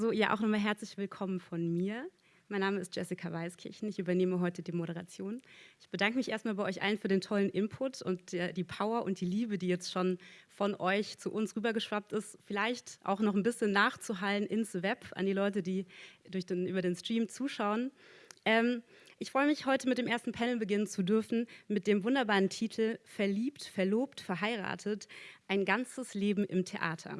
So, ja, auch nochmal herzlich willkommen von mir. Mein Name ist Jessica Weiskirchen. Ich übernehme heute die Moderation. Ich bedanke mich erstmal bei euch allen für den tollen Input und die Power und die Liebe, die jetzt schon von euch zu uns rübergeschwappt ist. Vielleicht auch noch ein bisschen nachzuhallen ins Web an die Leute, die durch den, über den Stream zuschauen. Ähm, ich freue mich, heute mit dem ersten Panel beginnen zu dürfen, mit dem wunderbaren Titel Verliebt, verlobt, verheiratet, ein ganzes Leben im Theater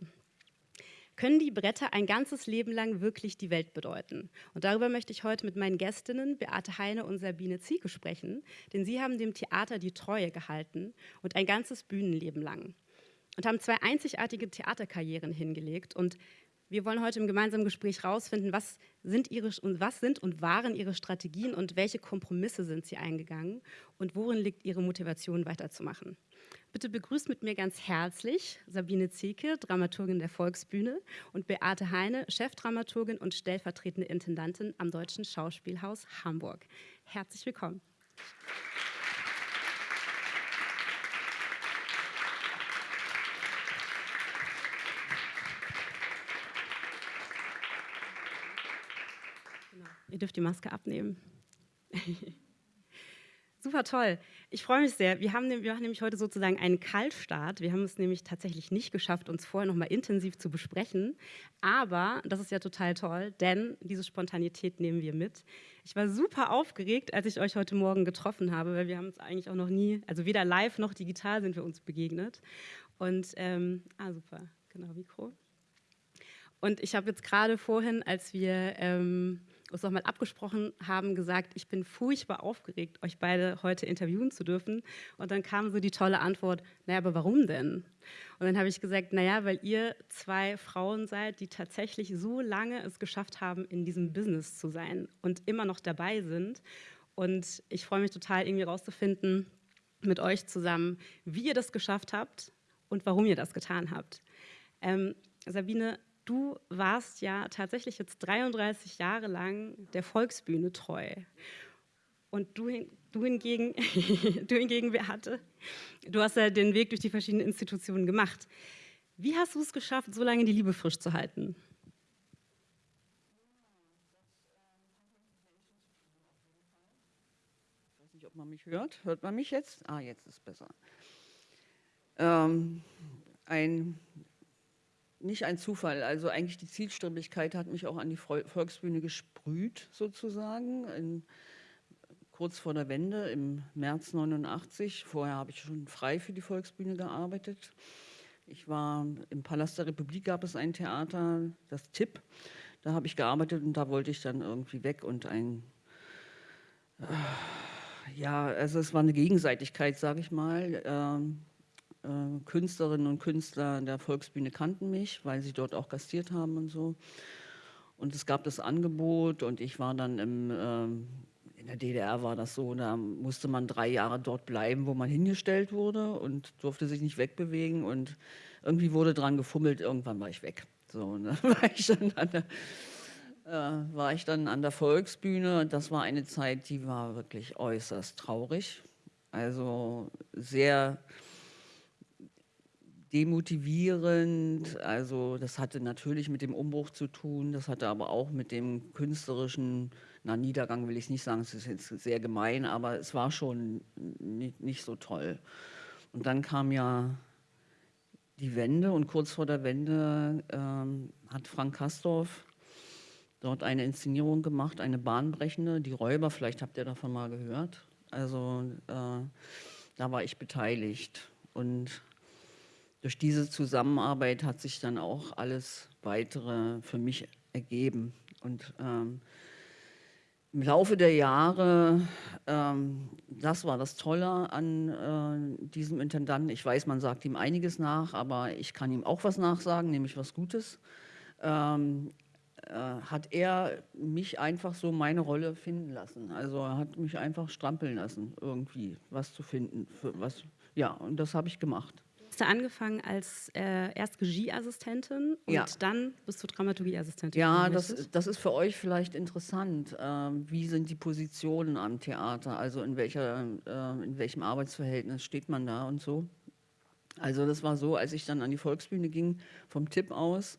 können die Bretter ein ganzes Leben lang wirklich die Welt bedeuten? Und darüber möchte ich heute mit meinen Gästinnen Beate Heine und Sabine Zieke sprechen, denn sie haben dem Theater die Treue gehalten und ein ganzes Bühnenleben lang und haben zwei einzigartige Theaterkarrieren hingelegt und wir wollen heute im gemeinsamen Gespräch herausfinden, was sind, ihre, was sind und waren ihre Strategien und welche Kompromisse sind sie eingegangen und worin liegt ihre Motivation weiterzumachen. Bitte begrüßt mit mir ganz herzlich Sabine Zieke, Dramaturgin der Volksbühne und Beate Heine, Chefdramaturgin und stellvertretende Intendantin am Deutschen Schauspielhaus Hamburg. Herzlich willkommen. Genau. Ihr dürft die Maske abnehmen. Super toll. Ich freue mich sehr. Wir, haben, wir machen nämlich heute sozusagen einen Kaltstart. Wir haben es nämlich tatsächlich nicht geschafft, uns vorher noch mal intensiv zu besprechen. Aber das ist ja total toll, denn diese Spontanität nehmen wir mit. Ich war super aufgeregt, als ich euch heute Morgen getroffen habe, weil wir haben uns eigentlich auch noch nie, also weder live noch digital sind wir uns begegnet. Und, ähm, ah super, genau, Mikro. Und ich habe jetzt gerade vorhin, als wir... Ähm, uns nochmal abgesprochen haben, gesagt, ich bin furchtbar aufgeregt, euch beide heute interviewen zu dürfen. Und dann kam so die tolle Antwort, naja, aber warum denn? Und dann habe ich gesagt, naja, weil ihr zwei Frauen seid, die tatsächlich so lange es geschafft haben, in diesem Business zu sein und immer noch dabei sind. Und ich freue mich total, irgendwie rauszufinden mit euch zusammen, wie ihr das geschafft habt und warum ihr das getan habt. Ähm, Sabine, du warst ja tatsächlich jetzt 33 Jahre lang der Volksbühne treu. Und du, du hingegen, du hingegen, Beate, du hast ja den Weg durch die verschiedenen Institutionen gemacht. Wie hast du es geschafft, so lange die Liebe frisch zu halten? Ich weiß nicht, ob man mich hört. Hört man mich jetzt? Ah, jetzt ist es besser. Ähm, ein nicht ein Zufall. Also eigentlich die Zielstrebigkeit hat mich auch an die Volksbühne gesprüht, sozusagen, in, kurz vor der Wende im März 89. Vorher habe ich schon frei für die Volksbühne gearbeitet. Ich war im Palast der Republik, gab es ein Theater, das TIP. Da habe ich gearbeitet und da wollte ich dann irgendwie weg und ein... Äh, ja, also es war eine Gegenseitigkeit, sage ich mal. Ähm, äh, Künstlerinnen und Künstler der Volksbühne kannten mich, weil sie dort auch gastiert haben und so. Und es gab das Angebot und ich war dann im, äh, in der DDR war das so, da musste man drei Jahre dort bleiben, wo man hingestellt wurde und durfte sich nicht wegbewegen und irgendwie wurde dran gefummelt, irgendwann war ich weg. So, dann war ich dann an der, äh, war ich dann an der Volksbühne das war eine Zeit, die war wirklich äußerst traurig. Also sehr demotivierend. Also das hatte natürlich mit dem Umbruch zu tun, das hatte aber auch mit dem künstlerischen, na Niedergang will ich nicht sagen, es ist jetzt sehr gemein, aber es war schon nicht, nicht so toll. Und dann kam ja die Wende und kurz vor der Wende ähm, hat Frank Kastorf dort eine Inszenierung gemacht, eine bahnbrechende, die Räuber, vielleicht habt ihr davon mal gehört. Also äh, da war ich beteiligt und durch diese Zusammenarbeit hat sich dann auch alles Weitere für mich ergeben. Und ähm, im Laufe der Jahre, ähm, das war das Tolle an äh, diesem Intendanten. Ich weiß, man sagt ihm einiges nach, aber ich kann ihm auch was nachsagen, nämlich was Gutes. Ähm, äh, hat er mich einfach so meine Rolle finden lassen. Also er hat mich einfach strampeln lassen, irgendwie was zu finden. was, ja, und das habe ich gemacht hast du angefangen als äh, erst Regieassistentin und ja. dann bist du Dramaturgieassistentin. Ja, das, das ist für euch vielleicht interessant. Ähm, wie sind die Positionen am Theater? Also in, welcher, äh, in welchem Arbeitsverhältnis steht man da und so? Also das war so, als ich dann an die Volksbühne ging, vom Tipp aus,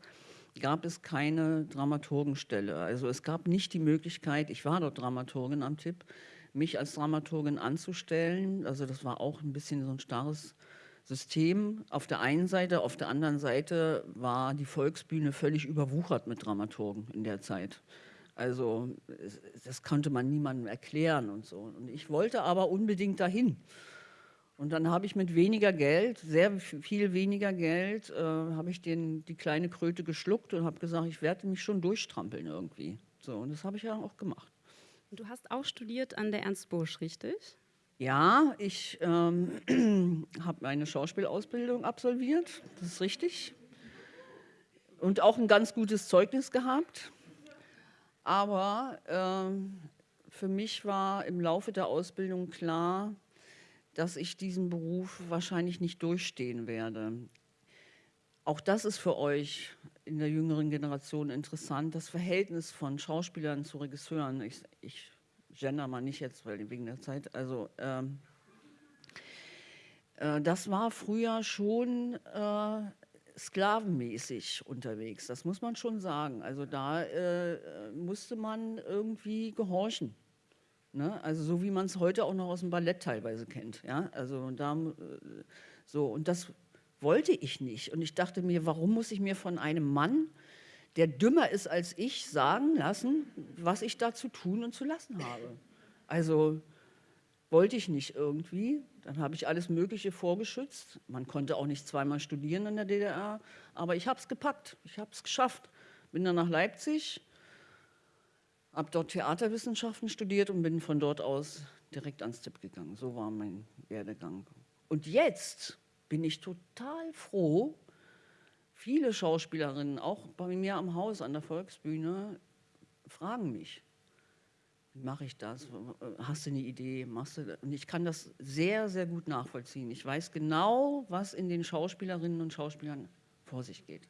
gab es keine Dramaturgenstelle. Also es gab nicht die Möglichkeit, ich war dort Dramaturgin am Tipp, mich als Dramaturgin anzustellen. Also das war auch ein bisschen so ein starres System auf der einen Seite, auf der anderen Seite war die Volksbühne völlig überwuchert mit Dramaturgen in der Zeit. Also das konnte man niemandem erklären und so. Und ich wollte aber unbedingt dahin. Und dann habe ich mit weniger Geld, sehr viel weniger Geld, äh, habe ich den, die kleine Kröte geschluckt und habe gesagt, ich werde mich schon durchstrampeln irgendwie. So, und das habe ich ja auch gemacht. Du hast auch studiert an der Ernst Busch, richtig? Ja, ich ähm, habe eine Schauspielausbildung absolviert, das ist richtig. Und auch ein ganz gutes Zeugnis gehabt. Aber ähm, für mich war im Laufe der Ausbildung klar, dass ich diesen Beruf wahrscheinlich nicht durchstehen werde. Auch das ist für euch in der jüngeren Generation interessant, das Verhältnis von Schauspielern zu Regisseuren. Ich, ich gender mal nicht jetzt, weil wegen der Zeit. Also ähm, äh, das war früher schon äh, sklavenmäßig unterwegs, das muss man schon sagen. Also da äh, musste man irgendwie gehorchen. Ne? Also so wie man es heute auch noch aus dem Ballett teilweise kennt. Ja? Also da, äh, so, und das wollte ich nicht. Und ich dachte mir, warum muss ich mir von einem Mann, der dümmer ist als ich, sagen lassen, was ich da zu tun und zu lassen habe? Also wollte ich nicht irgendwie. Dann habe ich alles Mögliche vorgeschützt. Man konnte auch nicht zweimal studieren in der DDR, aber ich habe es gepackt, ich habe es geschafft. Bin dann nach Leipzig, habe dort Theaterwissenschaften studiert und bin von dort aus direkt ans Tipp gegangen. So war mein Werdegang. Und jetzt bin ich total froh, viele Schauspielerinnen, auch bei mir am Haus an der Volksbühne, fragen mich, wie mache ich das? Hast du eine Idee? Machst du und ich kann das sehr, sehr gut nachvollziehen. Ich weiß genau, was in den Schauspielerinnen und Schauspielern vor sich geht.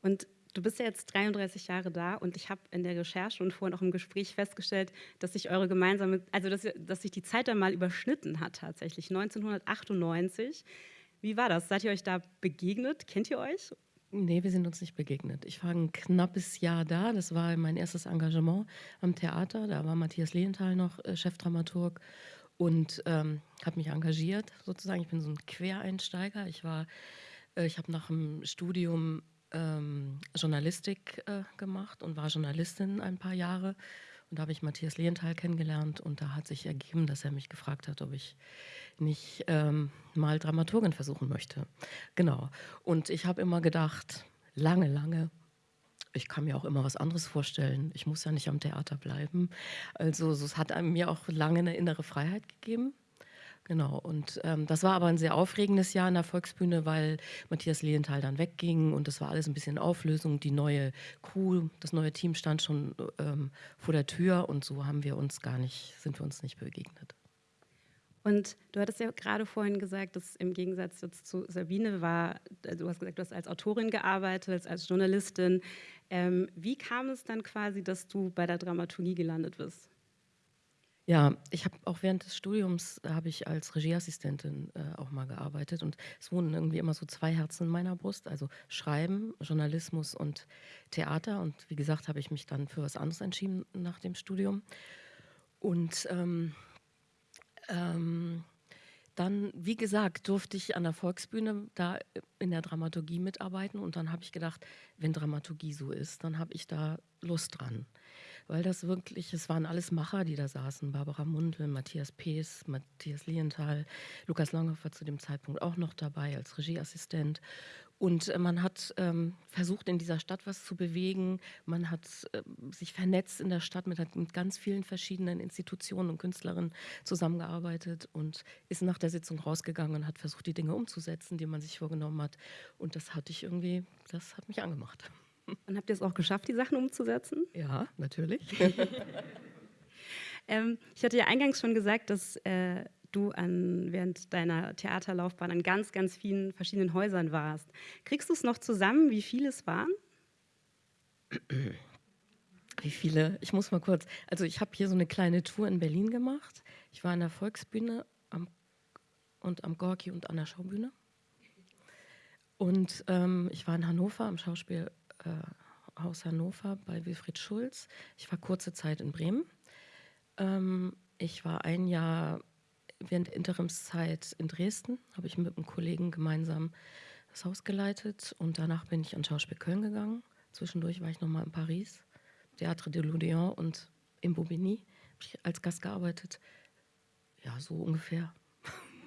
Und du bist ja jetzt 33 Jahre da und ich habe in der Recherche und vorhin auch im Gespräch festgestellt, dass sich eure gemeinsame, also dass, dass sich die Zeit dann mal überschnitten hat tatsächlich, 1998. Wie war das? Seid ihr euch da begegnet? Kennt ihr euch? Nee, wir sind uns nicht begegnet. Ich war ein knappes Jahr da. Das war mein erstes Engagement am Theater. Da war Matthias Lehenthal noch äh, Chefdramaturg und ähm, habe mich engagiert sozusagen. Ich bin so ein Quereinsteiger. Ich äh, ich habe nach dem Studium ähm, Journalistik äh, gemacht und war Journalistin ein paar Jahre. Und da habe ich Matthias Lehenthal kennengelernt und da hat sich ergeben, dass er mich gefragt hat, ob ich nicht ähm, mal Dramaturgin versuchen möchte. Genau. Und ich habe immer gedacht, lange, lange, ich kann mir auch immer was anderes vorstellen. Ich muss ja nicht am Theater bleiben. Also es hat mir auch lange eine innere Freiheit gegeben. Genau, und ähm, das war aber ein sehr aufregendes Jahr in der Volksbühne, weil Matthias Lehenthal dann wegging und das war alles ein bisschen Auflösung. Die neue Crew, das neue Team stand schon ähm, vor der Tür und so haben wir uns gar nicht, sind wir uns nicht begegnet. Und du hattest ja gerade vorhin gesagt, dass im Gegensatz zu Sabine war, also du hast gesagt, du hast als Autorin gearbeitet, als Journalistin. Ähm, wie kam es dann quasi, dass du bei der Dramaturgie gelandet bist? Ja, ich habe auch während des Studiums äh, habe ich als Regieassistentin äh, auch mal gearbeitet und es wohnen irgendwie immer so zwei Herzen in meiner Brust, also Schreiben, Journalismus und Theater. Und wie gesagt, habe ich mich dann für was anderes entschieden nach dem Studium. Und ähm, ähm, dann, wie gesagt, durfte ich an der Volksbühne da in der Dramaturgie mitarbeiten und dann habe ich gedacht, wenn Dramaturgie so ist, dann habe ich da Lust dran weil das wirklich, es waren alles Macher, die da saßen. Barbara Mundl, Matthias Pees, Matthias Lienthal, Lukas Langhoff war zu dem Zeitpunkt auch noch dabei als Regieassistent. Und äh, man hat ähm, versucht, in dieser Stadt was zu bewegen. Man hat äh, sich vernetzt in der Stadt, mit, mit ganz vielen verschiedenen Institutionen und Künstlerinnen zusammengearbeitet und ist nach der Sitzung rausgegangen und hat versucht, die Dinge umzusetzen, die man sich vorgenommen hat. Und das hatte ich irgendwie, das hat mich angemacht. Und habt ihr es auch geschafft, die Sachen umzusetzen? Ja, natürlich. ähm, ich hatte ja eingangs schon gesagt, dass äh, du an, während deiner Theaterlaufbahn an ganz, ganz vielen verschiedenen Häusern warst. Kriegst du es noch zusammen, wie viele es waren? Wie viele? Ich muss mal kurz. Also ich habe hier so eine kleine Tour in Berlin gemacht. Ich war an der Volksbühne am, und am Gorki und an der Schaubühne. Und ähm, ich war in Hannover am Schauspiel äh, Haus Hannover bei Wilfried Schulz. Ich war kurze Zeit in Bremen. Ähm, ich war ein Jahr während der Interimszeit in Dresden, habe ich mit einem Kollegen gemeinsam das Haus geleitet und danach bin ich an Schauspiel Köln gegangen. Zwischendurch war ich nochmal in Paris, Théâtre de l'Odéon und in Bobigny, habe ich als Gast gearbeitet. Ja, so ungefähr.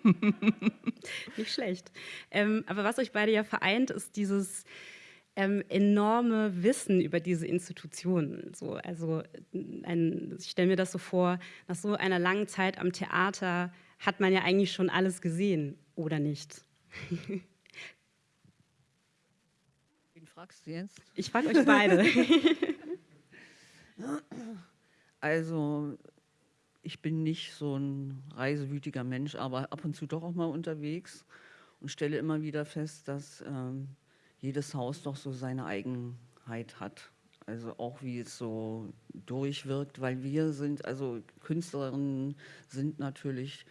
Nicht schlecht. Ähm, aber was euch beide ja vereint, ist dieses ähm, enorme Wissen über diese Institutionen. So, also ein, ich stelle mir das so vor, nach so einer langen Zeit am Theater hat man ja eigentlich schon alles gesehen, oder nicht? Wen fragst du jetzt? Ich frage euch beide. also ich bin nicht so ein reisewütiger Mensch, aber ab und zu doch auch mal unterwegs und stelle immer wieder fest, dass ähm, jedes Haus doch so seine Eigenheit hat. Also auch wie es so durchwirkt, weil wir sind, also Künstlerinnen sind natürlich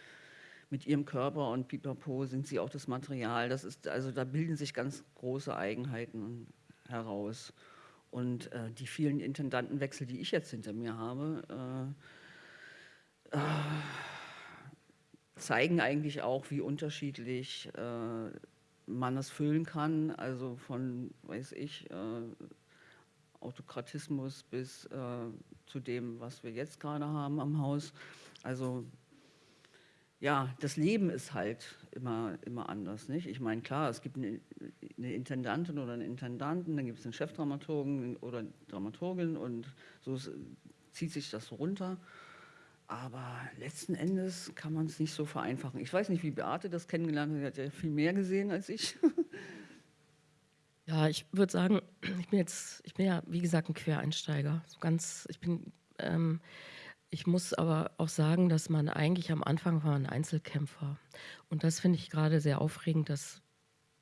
mit ihrem Körper und Pipapo sind sie auch das Material. Das ist, also da bilden sich ganz große Eigenheiten heraus. Und äh, die vielen Intendantenwechsel, die ich jetzt hinter mir habe, äh, äh, zeigen eigentlich auch, wie unterschiedlich äh, man es füllen kann, also von, weiß ich, äh, Autokratismus bis äh, zu dem, was wir jetzt gerade haben am Haus. Also ja, das Leben ist halt immer, immer anders. Nicht? Ich meine, klar, es gibt eine, eine Intendantin oder einen Intendanten, dann gibt es einen Chefdramaturgen oder Dramaturgin und so zieht sich das runter. Aber letzten Endes kann man es nicht so vereinfachen. Ich weiß nicht, wie Beate das kennengelernt hat. Sie hat ja viel mehr gesehen als ich. Ja, ich würde sagen, ich bin jetzt, ich bin ja, wie gesagt, ein Quereinsteiger. So ganz, ich bin, ähm, ich muss aber auch sagen, dass man eigentlich am Anfang war ein Einzelkämpfer. Und das finde ich gerade sehr aufregend, dass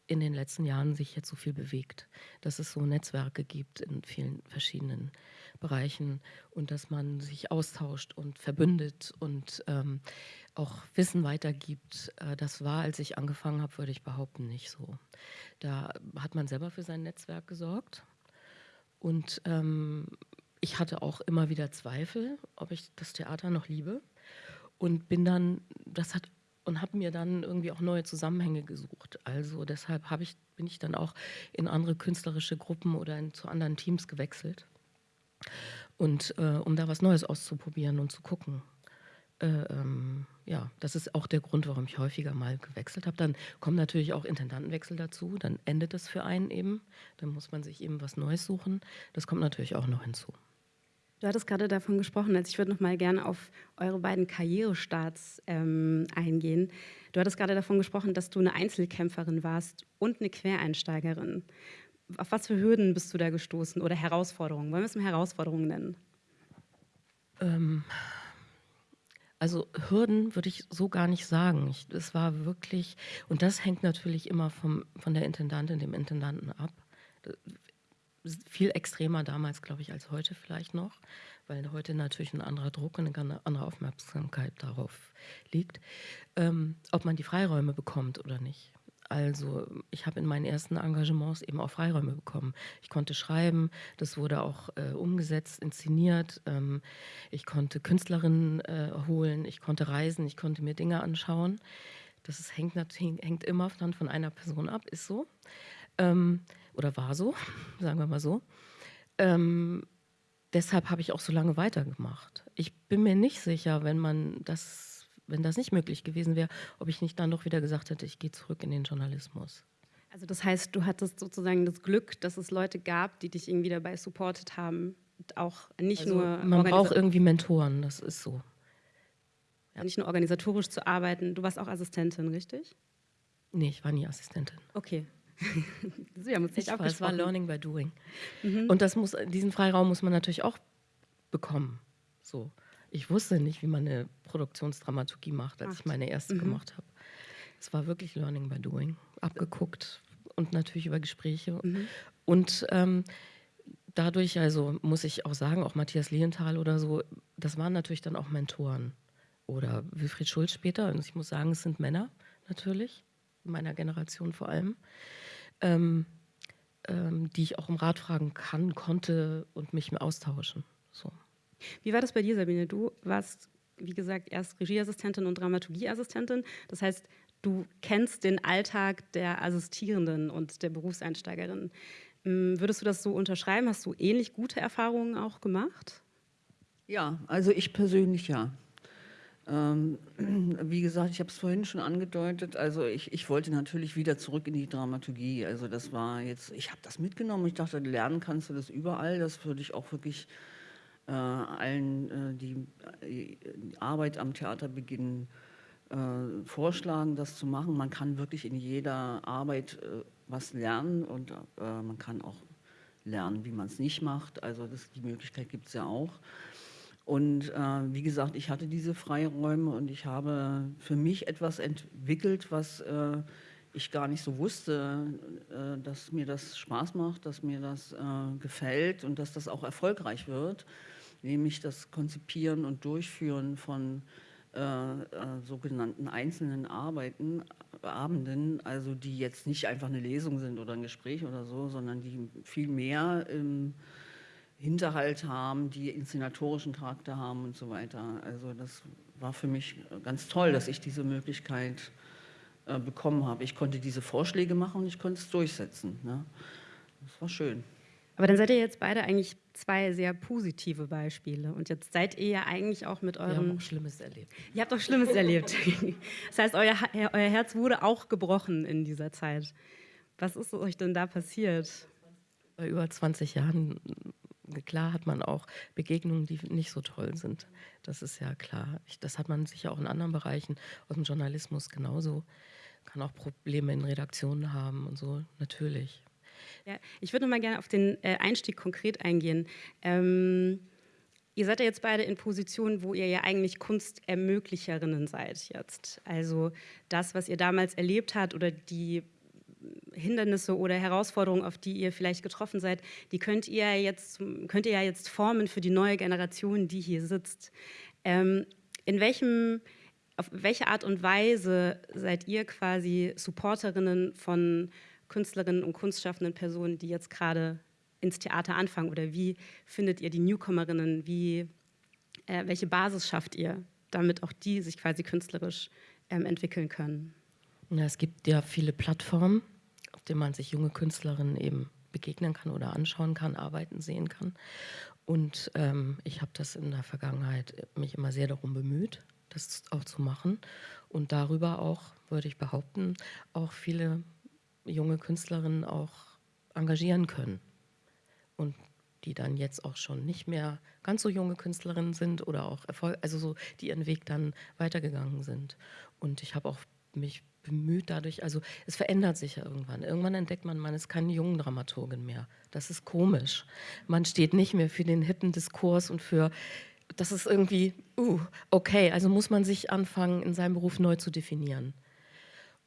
in den letzten Jahren sich jetzt so viel bewegt, dass es so Netzwerke gibt in vielen verschiedenen Bereichen und dass man sich austauscht und verbündet und ähm, auch Wissen weitergibt. Äh, das war, als ich angefangen habe, würde ich behaupten, nicht so. Da hat man selber für sein Netzwerk gesorgt und ähm, ich hatte auch immer wieder Zweifel, ob ich das Theater noch liebe und bin dann, das hat und habe mir dann irgendwie auch neue Zusammenhänge gesucht. Also deshalb ich, bin ich dann auch in andere künstlerische Gruppen oder in, zu anderen Teams gewechselt. Und äh, um da was Neues auszuprobieren und zu gucken. Äh, ähm, ja, das ist auch der Grund, warum ich häufiger mal gewechselt habe. Dann kommen natürlich auch Intendantenwechsel dazu, dann endet das für einen eben. Dann muss man sich eben was Neues suchen. Das kommt natürlich auch noch hinzu. Du hattest gerade davon gesprochen, also ich würde noch mal gerne auf eure beiden Karrierestarts ähm, eingehen. Du hattest gerade davon gesprochen, dass du eine Einzelkämpferin warst und eine Quereinsteigerin. Auf was für Hürden bist du da gestoßen oder Herausforderungen? Wollen wir es mal Herausforderungen nennen? Ähm, also Hürden würde ich so gar nicht sagen. Es war wirklich, und das hängt natürlich immer vom, von der Intendantin, dem Intendanten ab viel extremer damals, glaube ich, als heute vielleicht noch, weil heute natürlich ein anderer Druck und eine andere Aufmerksamkeit darauf liegt, ähm, ob man die Freiräume bekommt oder nicht. Also ich habe in meinen ersten Engagements eben auch Freiräume bekommen. Ich konnte schreiben, das wurde auch äh, umgesetzt, inszeniert. Ähm, ich konnte Künstlerinnen äh, holen, ich konnte reisen, ich konnte mir Dinge anschauen. Das ist, hängt, hängt immer dann von einer Person ab, ist so. Ähm, oder war so, sagen wir mal so. Ähm, deshalb habe ich auch so lange weitergemacht. Ich bin mir nicht sicher, wenn man das, wenn das nicht möglich gewesen wäre, ob ich nicht dann doch wieder gesagt hätte, ich gehe zurück in den Journalismus. Also das heißt, du hattest sozusagen das Glück, dass es Leute gab, die dich irgendwie dabei supportet haben, auch nicht also nur man braucht irgendwie Mentoren, das ist so. Ja. Nicht nur organisatorisch zu arbeiten. Du warst auch Assistentin, richtig? Nee, ich war nie Assistentin. Okay, Sie haben uns nicht ich Es war Learning by Doing. Mhm. Und das muss, diesen Freiraum muss man natürlich auch bekommen. So. Ich wusste nicht, wie man eine Produktionsdramaturgie macht, als Ach. ich meine erste mhm. gemacht habe. Es war wirklich Learning by Doing. Abgeguckt und natürlich über Gespräche. Mhm. Und ähm, dadurch, also muss ich auch sagen, auch Matthias Lehenthal oder so, das waren natürlich dann auch Mentoren. Oder Wilfried Schulz später. Und ich muss sagen, es sind Männer natürlich, meiner Generation vor allem ähm, ähm, die ich auch um Rat fragen kann, konnte und mich austauschen. So. Wie war das bei dir, Sabine? Du warst, wie gesagt, erst Regieassistentin und Dramaturgieassistentin. Das heißt, du kennst den Alltag der Assistierenden und der Berufseinsteigerin. Hm, würdest du das so unterschreiben? Hast du ähnlich gute Erfahrungen auch gemacht? Ja, also ich persönlich ja. Ähm, wie gesagt, ich habe es vorhin schon angedeutet, also ich, ich wollte natürlich wieder zurück in die Dramaturgie. Also das war jetzt, ich habe das mitgenommen. Ich dachte, lernen kannst du das überall. Das würde ich auch wirklich allen, äh, die, Arbeit am Theater beginnen, äh, vorschlagen, das zu machen. Man kann wirklich in jeder Arbeit äh, was lernen und äh, man kann auch lernen, wie man es nicht macht. Also das, die Möglichkeit gibt es ja auch. Und äh, wie gesagt, ich hatte diese Freiräume und ich habe für mich etwas entwickelt, was äh, ich gar nicht so wusste, äh, dass mir das Spaß macht, dass mir das äh, gefällt und dass das auch erfolgreich wird, nämlich das Konzipieren und Durchführen von äh, äh, sogenannten einzelnen Arbeiten, Abenden, also die jetzt nicht einfach eine Lesung sind oder ein Gespräch oder so, sondern die viel mehr im Hinterhalt haben, die inszenatorischen Charakter haben und so weiter. Also das war für mich ganz toll, dass ich diese Möglichkeit äh, bekommen habe. Ich konnte diese Vorschläge machen und ich konnte es durchsetzen. Ne? Das war schön. Aber dann seid ihr jetzt beide eigentlich zwei sehr positive Beispiele. Und jetzt seid ihr ja eigentlich auch mit eurem... Wir haben auch Schlimmes erlebt. Ihr habt auch Schlimmes erlebt. Das heißt, euer, euer Herz wurde auch gebrochen in dieser Zeit. Was ist euch denn da passiert? Bei über 20 Jahren klar hat man auch Begegnungen, die nicht so toll sind. Das ist ja klar. Ich, das hat man sicher auch in anderen Bereichen aus dem Journalismus genauso. Kann auch Probleme in Redaktionen haben und so, natürlich. Ja, ich würde mal gerne auf den äh, Einstieg konkret eingehen. Ähm, ihr seid ja jetzt beide in Positionen, wo ihr ja eigentlich Kunstermöglicherinnen seid jetzt. Also das, was ihr damals erlebt habt oder die Hindernisse oder Herausforderungen, auf die ihr vielleicht getroffen seid, die könnt ihr, jetzt, könnt ihr ja jetzt formen für die neue Generation, die hier sitzt. Ähm, in welchem, auf welche Art und Weise seid ihr quasi Supporterinnen von Künstlerinnen und kunstschaffenden Personen, die jetzt gerade ins Theater anfangen? Oder wie findet ihr die Newcomerinnen? Wie, äh, welche Basis schafft ihr, damit auch die sich quasi künstlerisch ähm, entwickeln können? Ja, es gibt ja viele Plattformen, auf denen man sich junge Künstlerinnen eben begegnen kann oder anschauen kann, arbeiten sehen kann. Und ähm, ich habe das in der Vergangenheit mich immer sehr darum bemüht, das auch zu machen und darüber auch, würde ich behaupten, auch viele junge Künstlerinnen auch engagieren können und die dann jetzt auch schon nicht mehr ganz so junge Künstlerinnen sind oder auch Erfolg, also so, die ihren Weg dann weitergegangen sind. Und ich habe auch mich bemüht dadurch, also es verändert sich ja irgendwann. Irgendwann entdeckt man, man ist keine jungen Dramaturgin mehr. Das ist komisch. Man steht nicht mehr für den hippen Diskurs und für, das ist irgendwie, uh, okay, also muss man sich anfangen, in seinem Beruf neu zu definieren.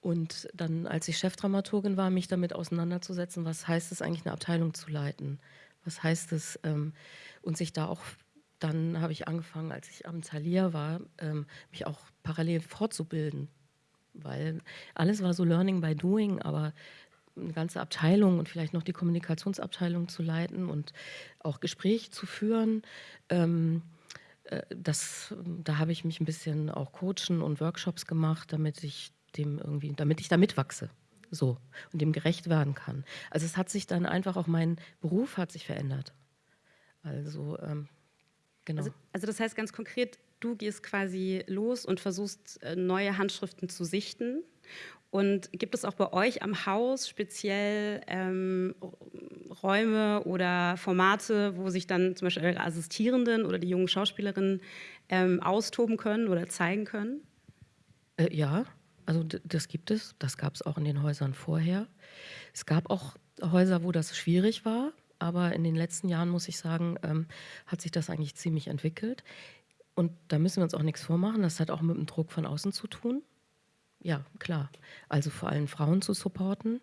Und dann, als ich Chefdramaturgin war, mich damit auseinanderzusetzen, was heißt es eigentlich, eine Abteilung zu leiten? Was heißt es, ähm, und sich da auch, dann habe ich angefangen, als ich am Thalia war, ähm, mich auch parallel fortzubilden weil alles war so Learning by Doing, aber eine ganze Abteilung und vielleicht noch die Kommunikationsabteilung zu leiten und auch Gespräche zu führen, ähm, äh, das, da habe ich mich ein bisschen auch coachen und Workshops gemacht, damit ich dem irgendwie, damit ich da mitwachse so und dem gerecht werden kann. Also es hat sich dann einfach auch mein Beruf hat sich verändert. Also ähm, genau. Also, also das heißt ganz konkret, du gehst quasi los und versuchst äh, neue Handschriften zu sichten. Und gibt es auch bei euch am Haus speziell ähm, Räume oder Formate, wo sich dann zum Beispiel eure Assistierenden oder die jungen Schauspielerinnen ähm, austoben können oder zeigen können? Äh, ja, also das gibt es. Das gab es auch in den Häusern vorher. Es gab auch Häuser, wo das schwierig war, aber in den letzten Jahren, muss ich sagen, ähm, hat sich das eigentlich ziemlich entwickelt. Und da müssen wir uns auch nichts vormachen. Das hat auch mit dem Druck von außen zu tun. Ja, klar. Also vor allem Frauen zu supporten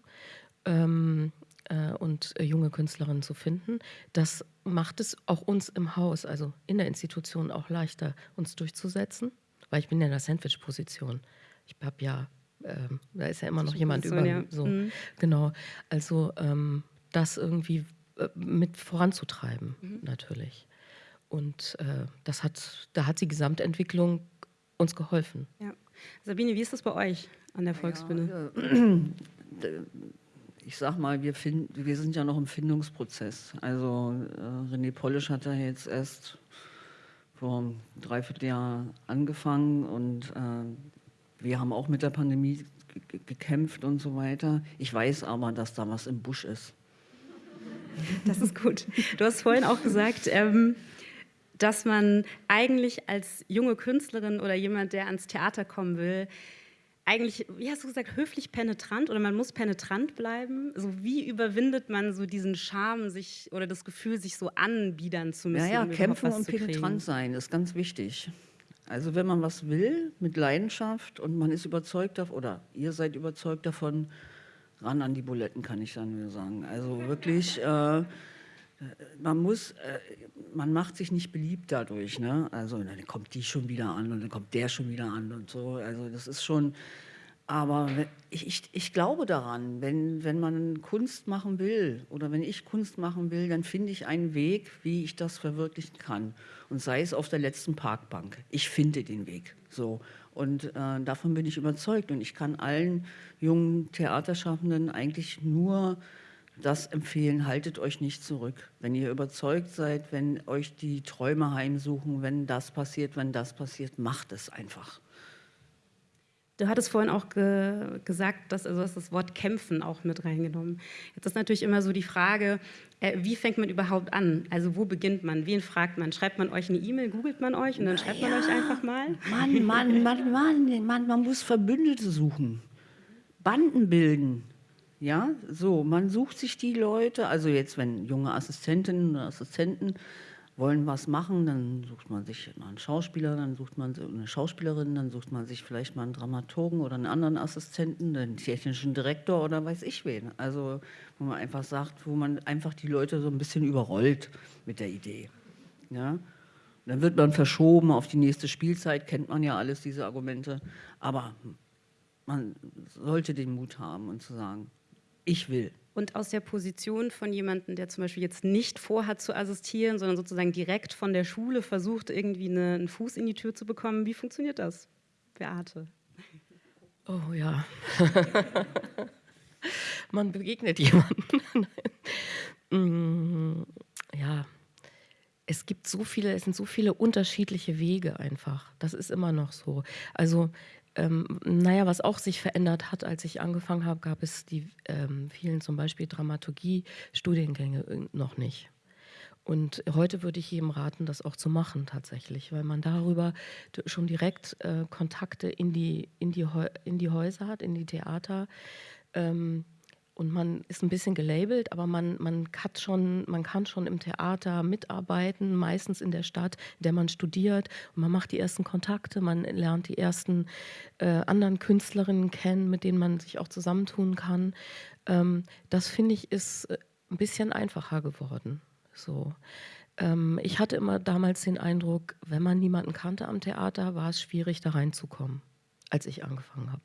ähm, äh, und äh, junge Künstlerinnen zu finden. Das macht es auch uns im Haus, also in der Institution, auch leichter, uns durchzusetzen. Weil ich bin ja in der Sandwich-Position. Ich habe ja, äh, da ist ja immer noch jemand über. Ja. So, mhm. Genau. Also ähm, das irgendwie äh, mit voranzutreiben, mhm. natürlich. Und äh, das hat, da hat die Gesamtentwicklung uns geholfen. Ja. Sabine, wie ist das bei euch an der Volksbühne? Ja, ich sag mal, wir, find, wir sind ja noch im Findungsprozess. Also äh, René Polisch hat da jetzt erst vor einem Dreivierteljahr angefangen und äh, wir haben auch mit der Pandemie gekämpft und so weiter. Ich weiß aber, dass da was im Busch ist. Das ist gut. Du hast vorhin auch gesagt, ähm, dass man eigentlich als junge Künstlerin oder jemand, der ans Theater kommen will, eigentlich, wie hast du gesagt, höflich penetrant oder man muss penetrant bleiben? Also wie überwindet man so diesen Charme sich oder das Gefühl, sich so anbiedern zu müssen? Ja, ja, kämpfen und penetrant sein ist ganz wichtig. Also wenn man was will mit Leidenschaft und man ist überzeugt davon, oder ihr seid überzeugt davon, ran an die Buletten, kann ich dann nur sagen. Also wirklich, äh, man muss, äh, man macht sich nicht beliebt dadurch. Ne? Also dann kommt die schon wieder an und dann kommt der schon wieder an und so. Also das ist schon, aber ich, ich, ich glaube daran, wenn, wenn man Kunst machen will oder wenn ich Kunst machen will, dann finde ich einen Weg, wie ich das verwirklichen kann. Und sei es auf der letzten Parkbank. Ich finde den Weg. So. Und äh, davon bin ich überzeugt. Und ich kann allen jungen Theaterschaffenden eigentlich nur das empfehlen, haltet euch nicht zurück. Wenn ihr überzeugt seid, wenn euch die Träume heimsuchen, wenn das passiert, wenn das passiert, macht es einfach. Du hattest vorhin auch ge gesagt, dass also hast das Wort kämpfen auch mit reingenommen. Jetzt ist natürlich immer so die Frage, wie fängt man überhaupt an? Also wo beginnt man? Wen fragt man? Schreibt man euch eine E-Mail, googelt man euch und dann schreibt ja, man euch einfach mal? Mann, Mann, Mann, Mann, Mann, man muss Verbündete suchen, Banden bilden. Ja, so, man sucht sich die Leute, also jetzt, wenn junge Assistentinnen oder Assistenten wollen was machen, dann sucht man sich einen Schauspieler, dann sucht man eine Schauspielerin, dann sucht man sich vielleicht mal einen Dramaturgen oder einen anderen Assistenten, einen technischen Direktor oder weiß ich wen. Also, wo man einfach sagt, wo man einfach die Leute so ein bisschen überrollt mit der Idee. Ja? Dann wird man verschoben auf die nächste Spielzeit, kennt man ja alles, diese Argumente. Aber man sollte den Mut haben und zu sagen, ich will. Und aus der Position von jemandem, der zum Beispiel jetzt nicht vorhat zu assistieren, sondern sozusagen direkt von der Schule versucht, irgendwie eine, einen Fuß in die Tür zu bekommen, wie funktioniert das, Beate? Oh ja. Man begegnet jemanden. Mm, ja, es gibt so viele, es sind so viele unterschiedliche Wege einfach. Das ist immer noch so. Also ähm, naja, was auch sich verändert hat, als ich angefangen habe, gab es die ähm, vielen zum Beispiel Dramaturgie-Studiengänge äh, noch nicht. Und heute würde ich jedem raten, das auch zu machen tatsächlich, weil man darüber schon direkt äh, Kontakte in die, in, die in die Häuser hat, in die Theater. Ähm, und man ist ein bisschen gelabelt, aber man, man, hat schon, man kann schon im Theater mitarbeiten, meistens in der Stadt, in der man studiert. Und man macht die ersten Kontakte, man lernt die ersten äh, anderen Künstlerinnen kennen, mit denen man sich auch zusammentun kann. Ähm, das finde ich ist äh, ein bisschen einfacher geworden. So. Ähm, ich hatte immer damals den Eindruck, wenn man niemanden kannte am Theater, war es schwierig, da reinzukommen, als ich angefangen habe.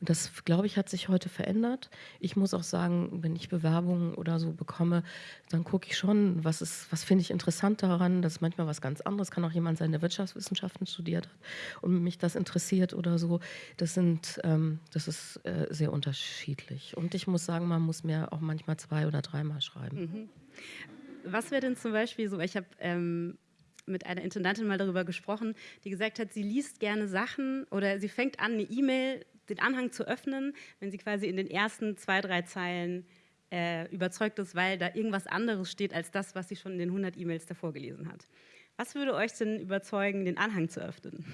Und das, glaube ich, hat sich heute verändert. Ich muss auch sagen, wenn ich Bewerbungen oder so bekomme, dann gucke ich schon, was, ist, was finde ich interessant daran. Das ist manchmal was ganz anderes. Kann auch jemand sein, der Wirtschaftswissenschaften studiert hat und mich das interessiert oder so. Das, sind, ähm, das ist äh, sehr unterschiedlich. Und ich muss sagen, man muss mir auch manchmal zwei oder dreimal schreiben. Mhm. Was wäre denn zum Beispiel so, ich habe ähm, mit einer Intendantin mal darüber gesprochen, die gesagt hat, sie liest gerne Sachen oder sie fängt an, eine E-Mail den Anhang zu öffnen, wenn sie quasi in den ersten zwei, drei Zeilen äh, überzeugt ist, weil da irgendwas anderes steht als das, was sie schon in den 100 E-Mails davor gelesen hat. Was würde euch denn überzeugen, den Anhang zu öffnen?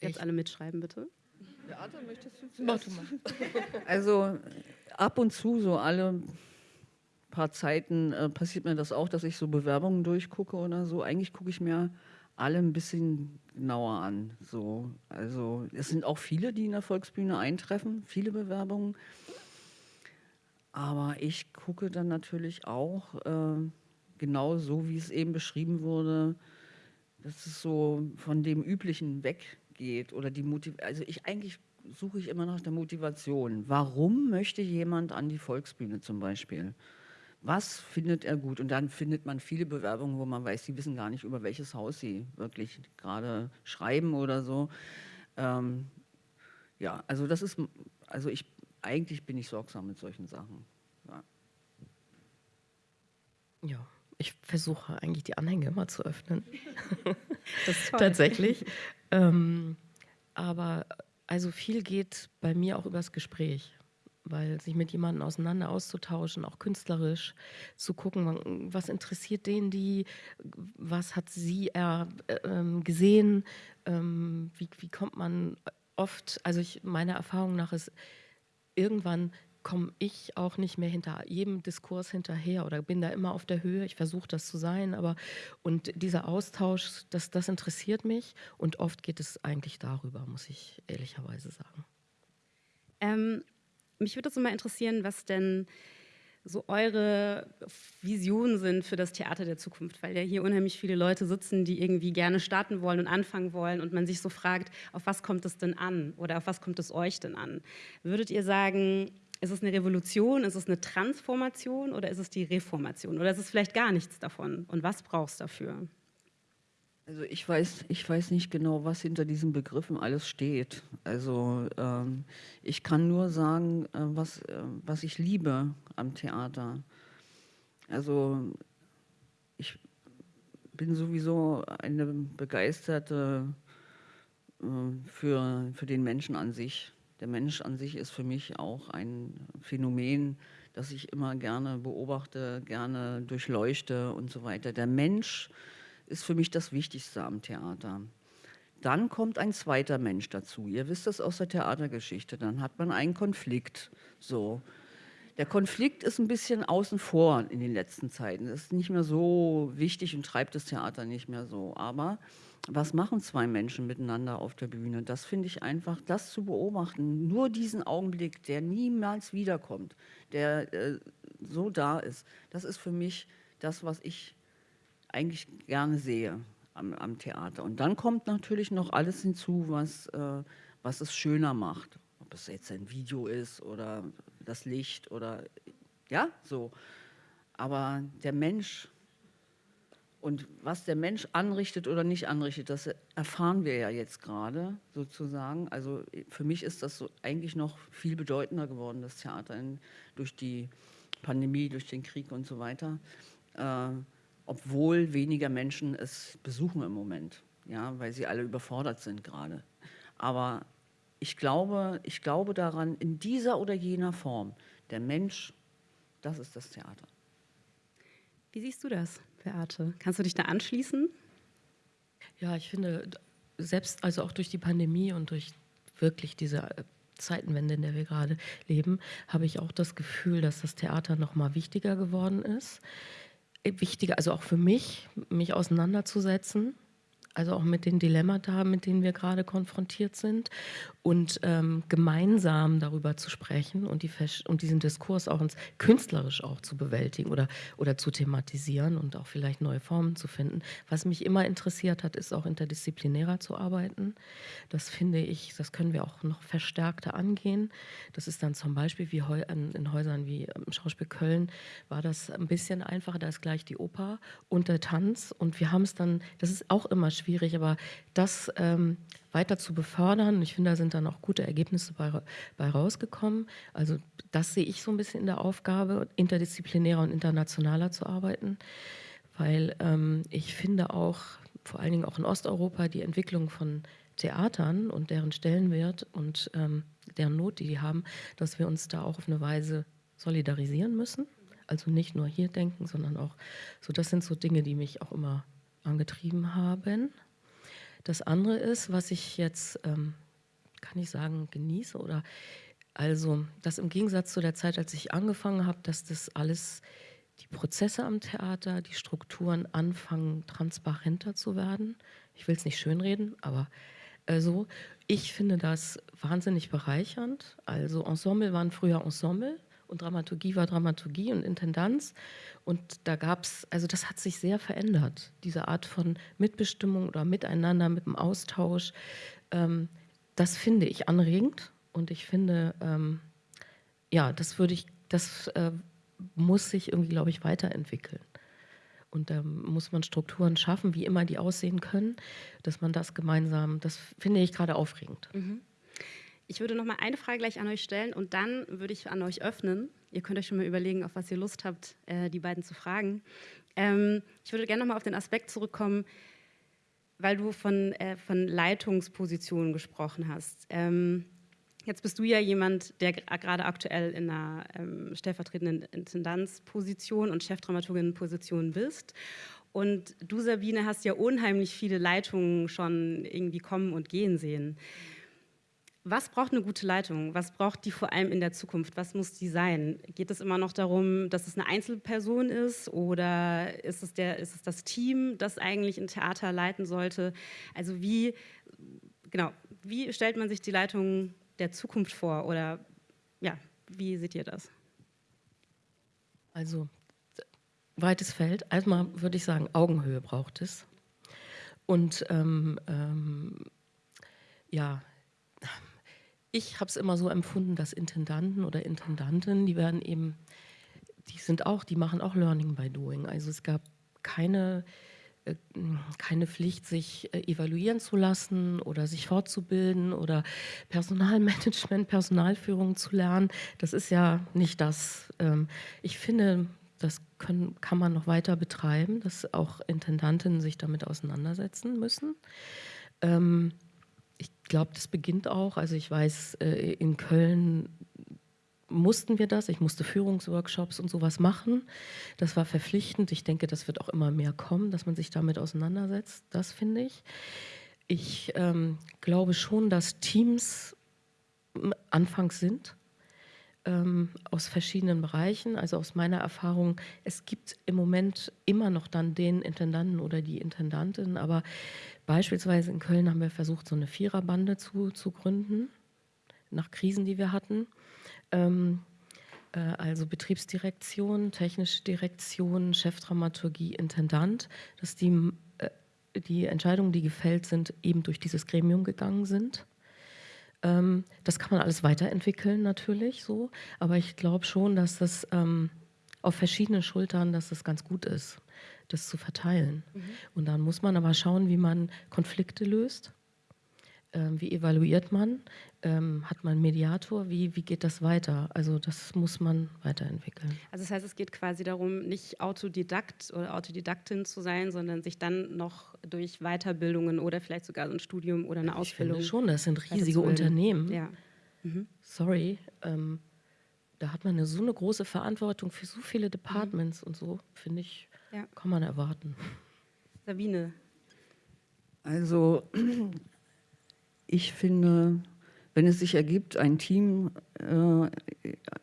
Jetzt ich. alle mitschreiben, bitte. Beate, möchtest du zuerst? Also ab und zu, so alle paar Zeiten, äh, passiert mir das auch, dass ich so Bewerbungen durchgucke oder so. Eigentlich gucke ich mir alle ein bisschen genauer an. So, also es sind auch viele, die in der Volksbühne eintreffen, viele Bewerbungen. Aber ich gucke dann natürlich auch äh, genau so, wie es eben beschrieben wurde, dass es so von dem Üblichen weggeht oder die Motiv also ich eigentlich suche ich immer nach der Motivation. Warum möchte jemand an die Volksbühne zum Beispiel? Was findet er gut? Und dann findet man viele Bewerbungen, wo man weiß, sie wissen gar nicht, über welches Haus sie wirklich gerade schreiben oder so. Ähm, ja, also das ist, also ich, eigentlich bin ich sorgsam mit solchen Sachen. Ja. ja ich versuche eigentlich die Anhänge immer zu öffnen. das ist toll. Tatsächlich. Ähm, aber also viel geht bei mir auch übers Gespräch, weil sich mit jemandem auseinander auszutauschen, auch künstlerisch zu gucken, was interessiert den die, was hat sie er, äh, gesehen, ähm, wie, wie kommt man oft, also ich, meiner Erfahrung nach ist irgendwann komme ich auch nicht mehr hinter jedem Diskurs hinterher oder bin da immer auf der Höhe. Ich versuche das zu sein, aber und dieser Austausch, das, das interessiert mich und oft geht es eigentlich darüber, muss ich ehrlicherweise sagen. Ähm, mich würde so mal interessieren, was denn so eure Visionen sind für das Theater der Zukunft, weil ja hier unheimlich viele Leute sitzen, die irgendwie gerne starten wollen und anfangen wollen und man sich so fragt, auf was kommt es denn an oder auf was kommt es euch denn an? Würdet ihr sagen, ist es eine Revolution, ist es eine Transformation oder ist es die Reformation? Oder ist es vielleicht gar nichts davon? Und was brauchst du dafür? Also ich weiß, ich weiß nicht genau, was hinter diesen Begriffen alles steht. Also ähm, ich kann nur sagen, äh, was, äh, was ich liebe am Theater. Also ich bin sowieso eine begeisterte äh, für, für den Menschen an sich der Mensch an sich ist für mich auch ein Phänomen, das ich immer gerne beobachte, gerne durchleuchte und so weiter. Der Mensch ist für mich das Wichtigste am Theater. Dann kommt ein zweiter Mensch dazu. Ihr wisst das aus der Theatergeschichte. Dann hat man einen Konflikt. So. Der Konflikt ist ein bisschen außen vor in den letzten Zeiten. Das ist nicht mehr so wichtig und treibt das Theater nicht mehr so. Aber was machen zwei Menschen miteinander auf der Bühne? Das finde ich einfach, das zu beobachten, nur diesen Augenblick, der niemals wiederkommt, der äh, so da ist, das ist für mich das, was ich eigentlich gerne sehe am, am Theater. Und dann kommt natürlich noch alles hinzu, was, äh, was es schöner macht. Ob es jetzt ein Video ist oder das Licht oder ja, so. Aber der Mensch und was der Mensch anrichtet oder nicht anrichtet, das erfahren wir ja jetzt gerade sozusagen. Also für mich ist das so eigentlich noch viel bedeutender geworden, das Theater in, durch die Pandemie, durch den Krieg und so weiter. Äh, obwohl weniger Menschen es besuchen im Moment, ja, weil sie alle überfordert sind gerade. Aber ich glaube, ich glaube daran, in dieser oder jener Form, der Mensch, das ist das Theater. Wie siehst du das? Beate. Kannst du dich da anschließen? Ja, ich finde, selbst also auch durch die Pandemie und durch wirklich diese äh, Zeitenwende, in der wir gerade leben, habe ich auch das Gefühl, dass das Theater noch mal wichtiger geworden ist. Wichtiger, also auch für mich, mich auseinanderzusetzen also auch mit den Dilemmata, mit denen wir gerade konfrontiert sind und ähm, gemeinsam darüber zu sprechen und, die, und diesen Diskurs auch ins, künstlerisch auch zu bewältigen oder, oder zu thematisieren und auch vielleicht neue Formen zu finden. Was mich immer interessiert hat, ist auch interdisziplinärer zu arbeiten. Das finde ich, das können wir auch noch verstärkter angehen. Das ist dann zum Beispiel wie in Häusern wie im Schauspiel Köln war das ein bisschen einfacher, da ist gleich die Oper und der Tanz und wir haben es dann, das ist auch immer schwierig, aber das ähm, weiter zu befördern, ich finde, da sind dann auch gute Ergebnisse bei, bei rausgekommen. Also das sehe ich so ein bisschen in der Aufgabe, interdisziplinärer und internationaler zu arbeiten, weil ähm, ich finde auch, vor allen Dingen auch in Osteuropa, die Entwicklung von Theatern und deren Stellenwert und ähm, deren Not, die die haben, dass wir uns da auch auf eine Weise solidarisieren müssen. Also nicht nur hier denken, sondern auch so, das sind so Dinge, die mich auch immer angetrieben haben. Das andere ist, was ich jetzt, ähm, kann ich sagen, genieße oder also, dass im Gegensatz zu der Zeit, als ich angefangen habe, dass das alles, die Prozesse am Theater, die Strukturen anfangen, transparenter zu werden. Ich will es nicht schönreden, aber äh, so. Ich finde das wahnsinnig bereichernd. Also Ensemble waren früher Ensemble und Dramaturgie war Dramaturgie und Intendanz. Und da gab es, also das hat sich sehr verändert, diese Art von Mitbestimmung oder Miteinander, mit dem Austausch. Ähm, das finde ich anregend und ich finde, ähm, ja, das würde ich, das äh, muss sich irgendwie, glaube ich, weiterentwickeln. Und da muss man Strukturen schaffen, wie immer die aussehen können, dass man das gemeinsam, das finde ich gerade aufregend. Mhm. Ich würde noch mal eine Frage gleich an euch stellen und dann würde ich an euch öffnen. Ihr könnt euch schon mal überlegen, auf was ihr Lust habt, äh, die beiden zu fragen. Ähm, ich würde gerne noch mal auf den Aspekt zurückkommen, weil du von, äh, von Leitungspositionen gesprochen hast. Ähm, jetzt bist du ja jemand, der gerade aktuell in einer ähm, stellvertretenden Intendanzposition und Chefdramaturginnenposition bist. Und du, Sabine, hast ja unheimlich viele Leitungen schon irgendwie kommen und gehen sehen. Was braucht eine gute Leitung? Was braucht die vor allem in der Zukunft? Was muss die sein? Geht es immer noch darum, dass es eine Einzelperson ist oder ist es, der, ist es das Team, das eigentlich ein Theater leiten sollte? Also wie, genau, wie stellt man sich die Leitung der Zukunft vor oder ja, wie seht ihr das? Also weites Feld. Erstmal würde ich sagen, Augenhöhe braucht es. Und ähm, ähm, ja, ich habe es immer so empfunden, dass Intendanten oder Intendanten, die werden eben, die sind auch, die machen auch Learning by Doing. Also es gab keine, äh, keine Pflicht, sich äh, evaluieren zu lassen oder sich fortzubilden oder Personalmanagement, Personalführung zu lernen. Das ist ja nicht das. Ähm, ich finde, das können, kann man noch weiter betreiben, dass auch Intendantinnen sich damit auseinandersetzen müssen. Ähm, glaube, das beginnt auch. Also ich weiß, äh, in Köln mussten wir das. Ich musste Führungsworkshops und sowas machen. Das war verpflichtend. Ich denke, das wird auch immer mehr kommen, dass man sich damit auseinandersetzt. Das finde ich. Ich ähm, glaube schon, dass Teams anfangs sind ähm, aus verschiedenen Bereichen. Also aus meiner Erfahrung, es gibt im Moment immer noch dann den Intendanten oder die Intendantin, aber Beispielsweise in Köln haben wir versucht, so eine Viererbande zu, zu gründen, nach Krisen, die wir hatten. Ähm, äh, also Betriebsdirektion, technische Direktion, Chefdramaturgie, Intendant, dass die, äh, die Entscheidungen, die gefällt sind, eben durch dieses Gremium gegangen sind. Ähm, das kann man alles weiterentwickeln natürlich so, aber ich glaube schon, dass das ähm, auf verschiedenen Schultern, dass das ganz gut ist das zu verteilen. Mhm. Und dann muss man aber schauen, wie man Konflikte löst. Ähm, wie evaluiert man? Ähm, hat man einen Mediator? Wie, wie geht das weiter? Also das muss man weiterentwickeln. Also das heißt, es geht quasi darum, nicht Autodidakt oder Autodidaktin zu sein, sondern sich dann noch durch Weiterbildungen oder vielleicht sogar ein Studium oder eine Ausbildung. Ich finde schon, das sind riesige Unternehmen. Ja. Mhm. Sorry, ähm, da hat man eine, so eine große Verantwortung für so viele Departments mhm. und so, finde ich ja. Kann man erwarten. Sabine. Also ich finde, wenn es sich ergibt, ein Team äh,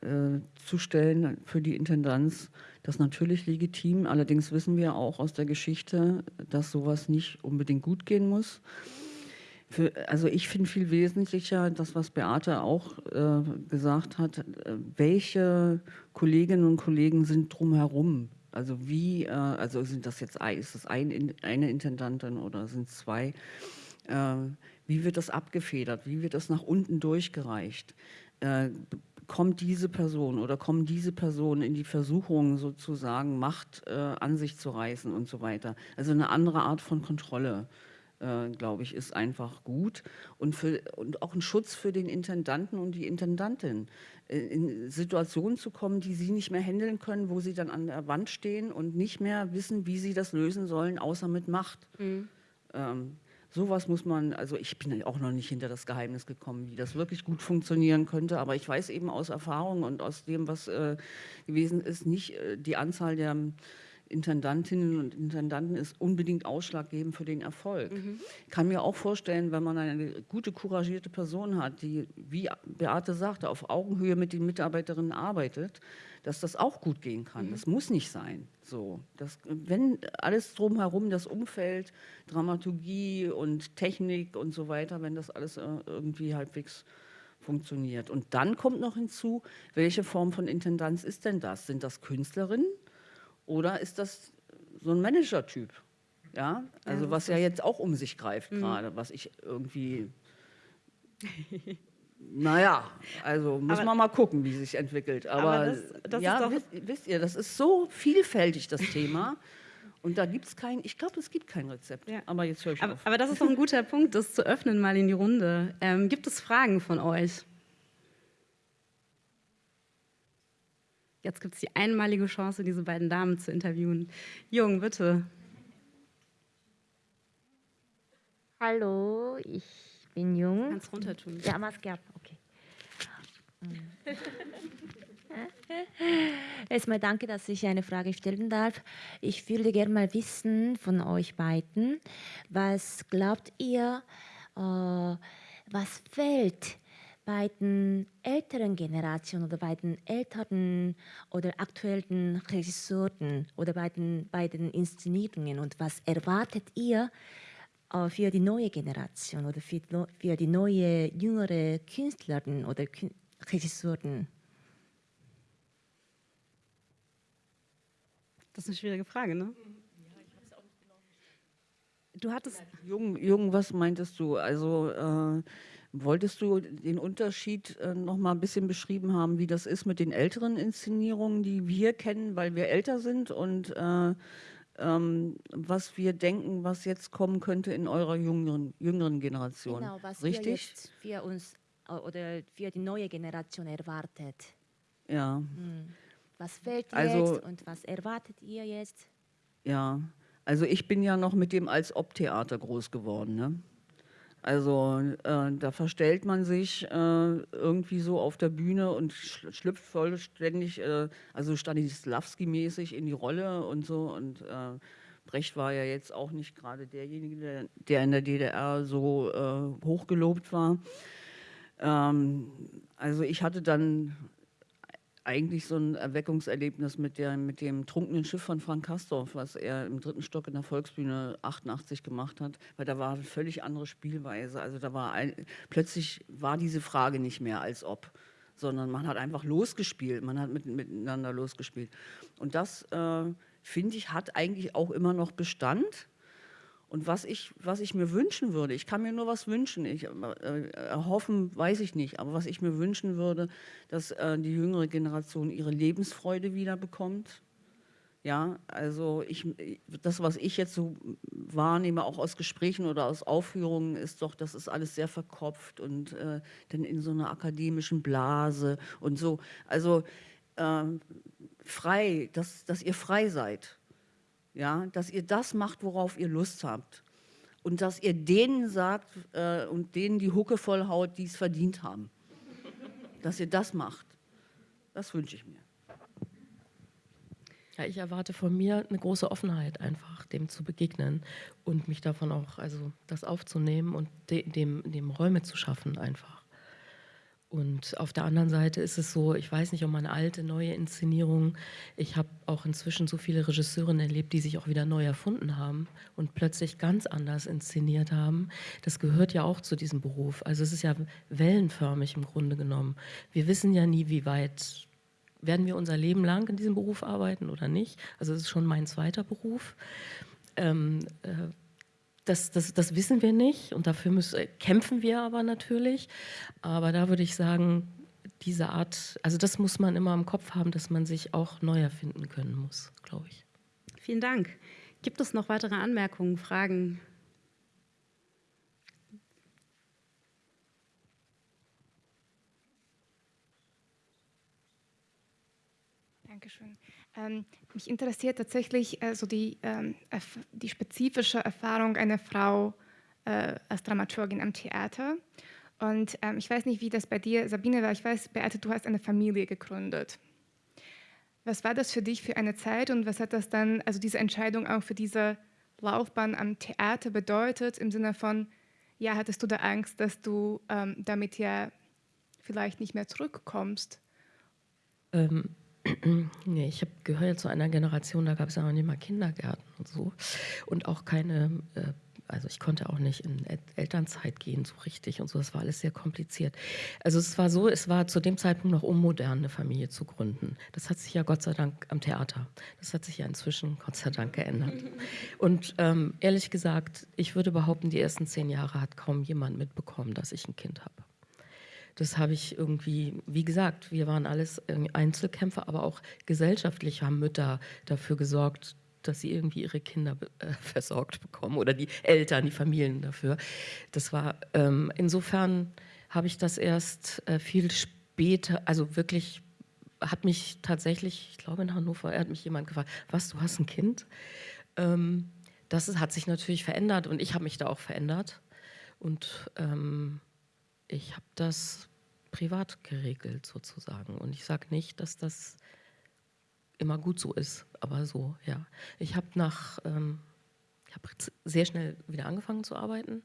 äh, zu stellen für die Intendanz, das natürlich legitim. Allerdings wissen wir auch aus der Geschichte, dass sowas nicht unbedingt gut gehen muss. Für, also ich finde viel wesentlicher, das, was Beate auch äh, gesagt hat, äh, welche Kolleginnen und Kollegen sind drumherum also wie, äh, also sind das jetzt ist das ein, eine Intendantin oder sind es zwei? Äh, wie wird das abgefedert? Wie wird das nach unten durchgereicht? Äh, kommt diese Person oder kommen diese Personen in die Versuchung sozusagen Macht äh, an sich zu reißen und so weiter? Also eine andere Art von Kontrolle. Äh, glaube ich, ist einfach gut und, für, und auch ein Schutz für den Intendanten und die Intendantin. In Situationen zu kommen, die sie nicht mehr handeln können, wo sie dann an der Wand stehen und nicht mehr wissen, wie sie das lösen sollen, außer mit Macht. Mhm. Ähm, sowas muss man, also ich bin auch noch nicht hinter das Geheimnis gekommen, wie das wirklich gut funktionieren könnte, aber ich weiß eben aus Erfahrung und aus dem, was äh, gewesen ist, nicht äh, die Anzahl der Intendantinnen und Intendanten ist unbedingt ausschlaggebend für den Erfolg. Mhm. Ich kann mir auch vorstellen, wenn man eine gute, couragierte Person hat, die, wie Beate sagte, auf Augenhöhe mit den Mitarbeiterinnen arbeitet, dass das auch gut gehen kann. Mhm. Das muss nicht sein. So, das, wenn alles drumherum, das Umfeld, Dramaturgie und Technik und so weiter, wenn das alles äh, irgendwie halbwegs funktioniert. Und dann kommt noch hinzu, welche Form von Intendanz ist denn das? Sind das Künstlerinnen? Oder ist das so ein Manager-Typ? Ja, also ja, was ja jetzt auch um sich greift mhm. gerade, was ich irgendwie naja, also muss Aber- man mal gucken, wie sich entwickelt. Aber, Aber das- das ja, doch- wisst, wisst ihr, das ist so vielfältig, das Thema. Und da gibt es kein, ich glaube, es gibt kein Rezept. Ja. Aber jetzt höre ich Aber, auf. aber das ist doch ein guter Punkt, das zu öffnen mal in die Runde. Ähm, gibt es Fragen von euch? Jetzt gibt es die einmalige Chance, diese beiden Damen zu interviewen. Jung, bitte. Hallo, ich bin Jung. Kannst runter tun. Ja, Maske ab, okay. Erstmal danke, dass ich eine Frage stellen darf. Ich würde gerne mal wissen von euch beiden, was glaubt ihr, äh, was fehlt bei den älteren Generationen oder bei den älteren oder aktuellen Regisseuren oder bei den, bei den Inszenierungen und was erwartet ihr äh, für die neue Generation oder für, für die neue jüngere Künstlerin oder Kün Regisseuren? Das ist eine schwierige Frage, ne? Du hattest, Jung, Jung, was meintest du? Also äh, wolltest du den Unterschied äh, noch mal ein bisschen beschrieben haben, wie das ist mit den älteren Inszenierungen, die wir kennen, weil wir älter sind und äh, ähm, was wir denken, was jetzt kommen könnte in eurer jüngeren, jüngeren Generation. Genau, was wir Richtig? jetzt für uns äh, oder für die neue Generation erwartet. Ja, Was fehlt Also- jetzt und was erwartet ihr jetzt? ja. Also ich bin ja noch mit dem als Ob-Theater groß geworden. Ne? Also äh, da verstellt man sich äh, irgendwie so auf der Bühne und schl- schlüpft vollständig, äh, also Stanislavski-mäßig in die Rolle und so. Und äh, Brecht war ja jetzt auch nicht gerade derjenige, der, der in der DDR so äh, hochgelobt war. Ähm, also ich hatte dann eigentlich so ein Erweckungserlebnis mit, der, mit dem trunkenen Schiff von Frank Kastorf, was er im dritten Stock in der Volksbühne 88 gemacht hat, weil da war eine völlig andere Spielweise. Also da war ein, plötzlich war diese Frage nicht mehr als ob, sondern man hat einfach losgespielt, man hat mit, miteinander losgespielt. Und das, äh, finde ich, hat eigentlich auch immer noch Bestand. Und was ich, was ich mir wünschen würde, ich kann mir nur was wünschen, ich, äh, erhoffen weiß ich nicht, aber was ich mir wünschen würde, dass äh, die jüngere Generation ihre Lebensfreude wieder bekommt. Ja, also ich, das, was ich jetzt so wahrnehme, auch aus Gesprächen oder aus Aufführungen, ist doch, das ist alles sehr verkopft und äh, dann in so einer akademischen Blase und so. Also ähm, frei, dass, dass ihr frei seid ja, dass ihr das macht, worauf ihr Lust habt. Und dass ihr denen sagt äh, und denen die Hucke vollhaut, die es verdient haben. Dass ihr das macht. Das wünsche ich mir. Ja, ich erwarte von mir eine große Offenheit, einfach dem zu begegnen und mich davon auch, also das aufzunehmen und de, dem, dem Räume zu schaffen, einfach. Und auf der anderen Seite ist es so, ich weiß nicht um eine alte, neue Inszenierung. Ich habe auch inzwischen so viele Regisseurinnen erlebt, die sich auch wieder neu erfunden haben und plötzlich ganz anders inszeniert haben. Das gehört ja auch zu diesem Beruf. Also es ist ja wellenförmig im Grunde genommen. Wir wissen ja nie, wie weit werden wir unser Leben lang in diesem Beruf arbeiten oder nicht. Also es ist schon mein zweiter Beruf. Ähm, äh, das, das, das wissen wir nicht und dafür müssen, äh, kämpfen wir aber natürlich. Aber da würde ich sagen, diese Art, also das muss man immer im Kopf haben, dass man sich auch neu erfinden können muss, glaube ich. vielen Dank. Gibt es noch weitere Anmerkungen, Fragen? Dankeschön. Ähm, mich interessiert tatsächlich äh, die, ähm, die spezifische Erfahrung einer Frau äh, als Dramaturgin am Theater. Und ähm, ich weiß nicht, wie das bei dir, Sabine, war. Ich weiß, Beate, du hast eine Familie gegründet. Was war das für dich für eine Zeit und was hat das dann, also diese Entscheidung auch für diese Laufbahn am Theater bedeutet, im Sinne von, ja, hattest du da Angst, dass du ähm, damit ja vielleicht nicht mehr zurückkommst? Ähm, nee, ich habe gehört zu einer Generation, da gab es ja noch nicht mal Kindergärten und so und auch keine äh, Also ich konnte auch nicht in Elternzeit gehen so richtig und so. Das war alles sehr kompliziert. Also es war so, es war zu dem Zeitpunkt noch unmodern, eine Familie zu gründen. Das hat sich ja Gott sei Dank am Theater. Das hat sich ja inzwischen Gott sei Dank geändert. Und ähm, ehrlich gesagt, ich würde behaupten, die ersten zehn Jahre hat kaum jemand mitbekommen, dass ich ein Kind habe. Das habe ich irgendwie, wie gesagt, wir waren alles Einzelkämpfer, aber auch gesellschaftlich haben Mütter dafür gesorgt, dass sie irgendwie ihre Kinder äh, versorgt bekommen oder die Eltern, die Familien dafür. Das war ähm, insofern habe ich das erst äh, viel später, also wirklich hat mich tatsächlich, ich glaube in Hannover, hat mich jemand gefragt, was, du hast ein Kind? Ähm, das ist, hat sich natürlich verändert und ich habe mich da auch verändert und ähm, ich habe das privat geregelt sozusagen. Und ich sage nicht, dass das immer gut so ist, aber so, ja. Ich habe nach, ähm, ich habe sehr schnell wieder angefangen zu arbeiten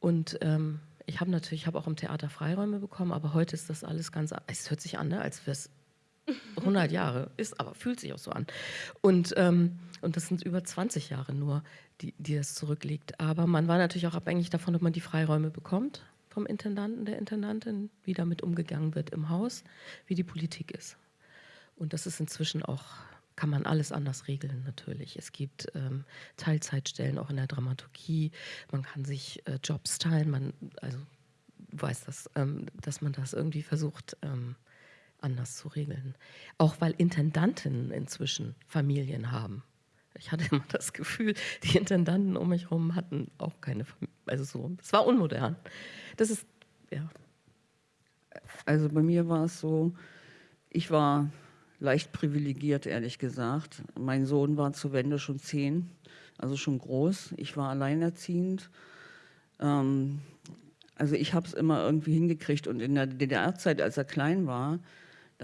und ähm, ich habe natürlich, ich habe auch im Theater Freiräume bekommen, aber heute ist das alles ganz, es hört sich an, ne, als wäre es 100 Jahre, ist aber fühlt sich auch so an. Und, ähm, und das sind über 20 Jahre nur, die, die das zurückliegt. Aber man war natürlich auch abhängig davon, ob man die Freiräume bekommt vom Intendanten, der Intendantin, wie damit umgegangen wird im Haus, wie die Politik ist. Und das ist inzwischen auch, kann man alles anders regeln natürlich. Es gibt ähm, Teilzeitstellen auch in der Dramaturgie, man kann sich äh, Jobs teilen, man, also weiß das, ähm, dass man das irgendwie versucht ähm, anders zu regeln. Auch weil Intendantinnen inzwischen Familien haben. Ich hatte immer das Gefühl, die Intendanten um mich herum hatten auch keine Familie. Also so, es war unmodern. Das ist, ja. Also bei mir war es so, ich war leicht privilegiert, ehrlich gesagt. Mein Sohn war zur Wende schon zehn, also schon groß. Ich war alleinerziehend. Ähm, also ich habe es immer irgendwie hingekriegt. Und in der DDR-Zeit, als er klein war,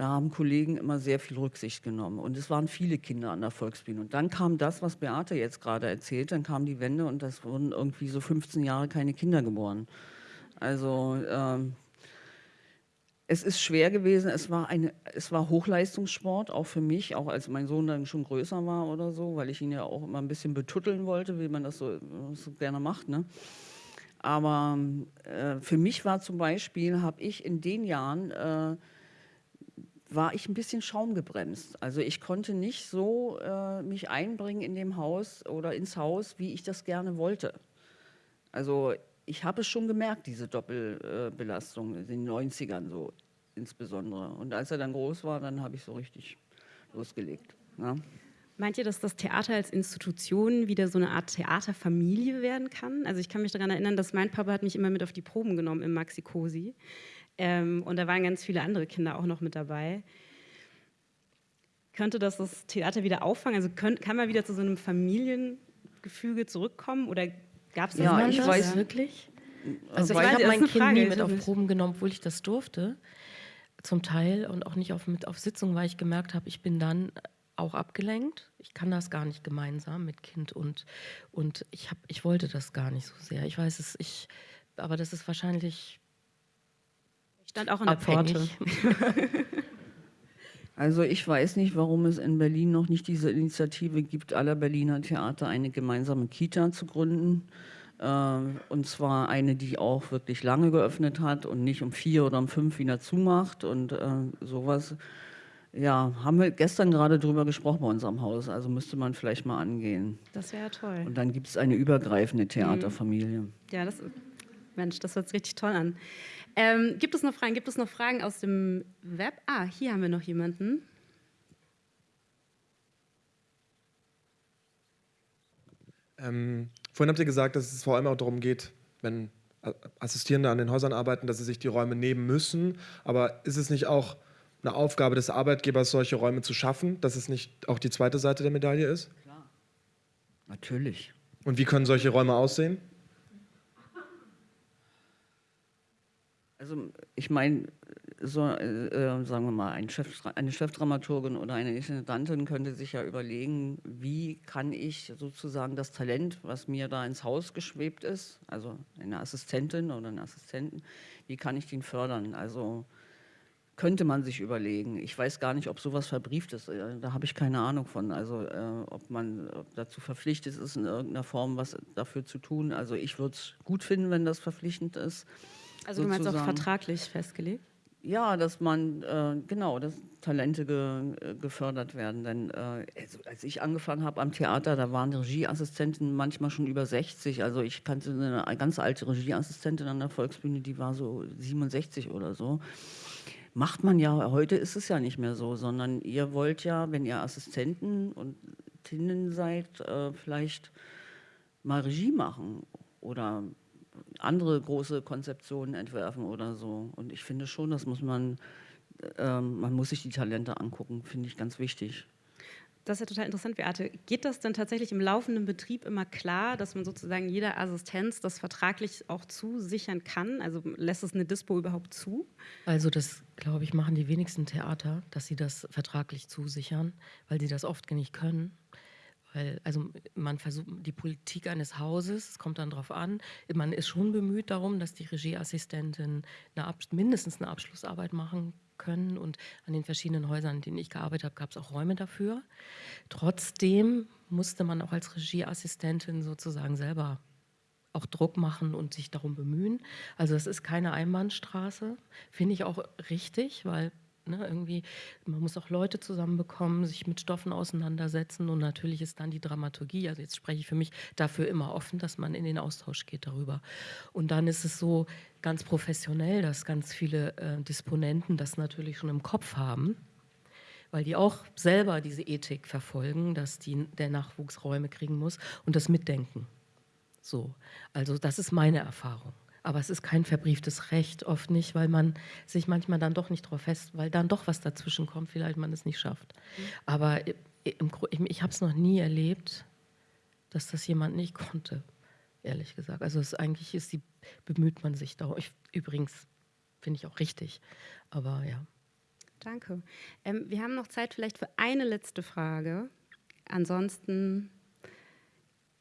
da haben Kollegen immer sehr viel Rücksicht genommen. Und es waren viele Kinder an der Volksbühne. Und dann kam das, was Beate jetzt gerade erzählt, dann kam die Wende und das wurden irgendwie so 15 Jahre keine Kinder geboren. Also ähm, es ist schwer gewesen, es war, eine, es war Hochleistungssport, auch für mich, auch als mein Sohn dann schon größer war oder so, weil ich ihn ja auch immer ein bisschen betutteln wollte, wie man das so, so gerne macht. Ne? Aber äh, für mich war zum Beispiel, habe ich in den Jahren äh, war ich ein bisschen schaumgebremst. Also ich konnte nicht so äh, mich einbringen in dem Haus oder ins Haus, wie ich das gerne wollte. Also ich habe es schon gemerkt, diese Doppelbelastung in den 90ern so insbesondere. Und als er dann groß war, dann habe ich so richtig losgelegt. Ja. Meint ihr, dass das Theater als Institution wieder so eine Art Theaterfamilie werden kann? Also ich kann mich daran erinnern, dass mein Papa hat mich immer mit auf die Proben genommen im Maxi Cosi. Ähm, und da waren ganz viele andere Kinder auch noch mit dabei. Könnte das das Theater wieder auffangen? Also könnt, kann man wieder zu so einem Familiengefüge zurückkommen? Oder gab es das ja, ich das? weiß wirklich. Also, Also ich ich, habe mein Kind Frage, nie mit auf. Proben genommen, obwohl ich das durfte. Zum Teil und auch nicht auf, mit auf Sitzungen, weil ich gemerkt habe, ich bin dann auch abgelenkt. Ich kann das gar nicht gemeinsam mit Kind und, und ich, hab, ich wollte das gar nicht so sehr. Ich weiß es, ich, aber das ist wahrscheinlich Ich stand auch an der Pforte. Also ich weiß nicht, warum es in Berlin noch nicht diese Initiative gibt, aller Berliner Theater eine gemeinsame Kita zu gründen. Äh, Und zwar eine, die auch wirklich lange geöffnet hat und nicht um vier oder um fünf wieder zumacht und äh, sowas. Ja, haben wir gestern gerade drüber gesprochen bei uns am Haus, also müsste man vielleicht mal angehen. Das wäre toll. Und dann gibt es eine übergreifende Theaterfamilie. Ja, das, Mensch, das hört sich richtig toll an. Ähm, gibt es noch Fragen? Gibt es noch Fragen aus dem Web? Ah, hier haben wir noch jemanden. Ähm, vorhin habt ihr gesagt, dass es vor allem auch darum geht, wenn Assistierende an den Häusern arbeiten, dass sie sich die Räume nehmen müssen. Aber ist es nicht auch eine Aufgabe des Arbeitgebers, solche Räume zu schaffen, dass es nicht auch die zweite Seite der Medaille ist? Natürlich. Und wie können solche Räume aussehen? Also ich meine, so, äh, äh, sagen wir mal, ein Chef, eine Chefdramaturgin oder eine Intendantin könnte sich ja überlegen, wie kann ich sozusagen das Talent, was mir da ins Haus geschwebt ist, also eine Assistentin oder einen Assistenten, wie kann ich den fördern? Also könnte man sich überlegen. Ich weiß gar nicht, ob sowas verbrieft ist. Äh, da habe ich keine Ahnung von. Also äh, ob man dazu verpflichtet ist, in irgendeiner Form was dafür zu tun. Also ich würde es gut finden, wenn das verpflichtend ist. Also du meinst auch vertraglich festgelegt? Ja, dass man, äh, genau, dass Talente ge, gefördert werden. Denn äh, also, als ich angefangen habe am Theater, da waren Regieassistenten manchmal schon über 60. Also ich kannte eine ganz alte Regieassistentin an der Volksbühne, die war so 67 oder so. Macht man ja, heute ist es ja nicht mehr so, sondern ihr wollt ja, wenn ihr Assistenten und Tinnen seid, äh, vielleicht mal Regie machen oder andere große Konzeptionen entwerfen oder so. Und ich finde schon, das muss man, äh, man muss sich die Talente angucken, finde ich ganz wichtig. Das ist ja total interessant, Beate. Geht das denn tatsächlich im laufenden Betrieb immer klar, dass man sozusagen jeder Assistenz das vertraglich auch zusichern kann? Also lässt es eine Dispo überhaupt zu? Also das, glaube ich, machen die wenigsten Theater, dass sie das vertraglich zusichern, weil sie das oft nicht können. Weil, also man versucht, die Politik eines Hauses, es kommt dann darauf an, man ist schon bemüht darum, dass die Regieassistenten eine mindestens eine Abschlussarbeit machen können. Und an den verschiedenen Häusern, in denen ich gearbeitet habe, gab es auch Räume dafür. Trotzdem musste man auch als Regieassistentin sozusagen selber auch Druck machen und sich darum bemühen. Also es ist keine Einbahnstraße, finde ich auch richtig, weil Ne, irgendwie, man muss auch Leute zusammenbekommen, sich mit Stoffen auseinandersetzen und natürlich ist dann die Dramaturgie, also jetzt spreche ich für mich dafür immer offen, dass man in den Austausch geht darüber. Und dann ist es so ganz professionell, dass ganz viele äh, Disponenten das natürlich schon im Kopf haben, weil die auch selber diese Ethik verfolgen, dass die, der Nachwuchs Räume kriegen muss und das mitdenken. So, also das ist meine Erfahrung. Aber es ist kein verbrieftes Recht, oft nicht, weil man sich manchmal dann doch nicht drauf fest, weil dann doch was dazwischen kommt, vielleicht man es nicht schafft. Mhm. Aber im, ich habe es noch nie erlebt, dass das jemand nicht konnte, ehrlich gesagt. Also es eigentlich ist die, bemüht man sich da. Ich, übrigens finde ich auch richtig. Aber ja. Danke. Ähm, wir haben noch Zeit vielleicht für eine letzte Frage. Ansonsten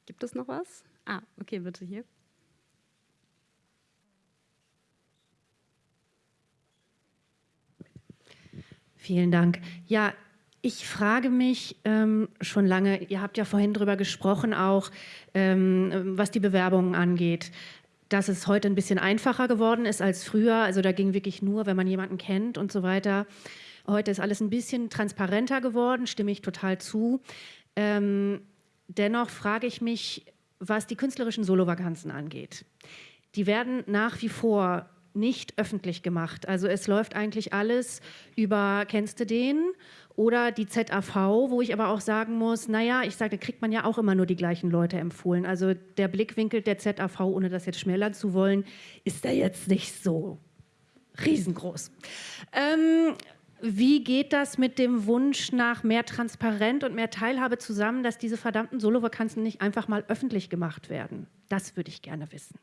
gibt es noch was? Ah, okay, bitte hier. Vielen Dank. Ja, ich frage mich ähm, schon lange, ihr habt ja vorhin darüber gesprochen, auch ähm, was die Bewerbungen angeht, dass es heute ein bisschen einfacher geworden ist als früher. Also da ging wirklich nur, wenn man jemanden kennt und so weiter. Heute ist alles ein bisschen transparenter geworden, stimme ich total zu. Ähm, dennoch frage ich mich, was die künstlerischen Solovakanzen angeht. Die werden nach wie vor nicht öffentlich gemacht. Also es läuft eigentlich alles über, kennst du den? Oder die ZAV, wo ich aber auch sagen muss, naja, ich sage, da kriegt man ja auch immer nur die gleichen Leute empfohlen. Also der Blickwinkel der ZAV, ohne das jetzt schmälern zu wollen, ist da jetzt nicht so riesengroß. Ähm, wie geht das mit dem Wunsch nach mehr Transparenz und mehr Teilhabe zusammen, dass diese verdammten Solovakanzen nicht einfach mal öffentlich gemacht werden? Das würde ich gerne wissen.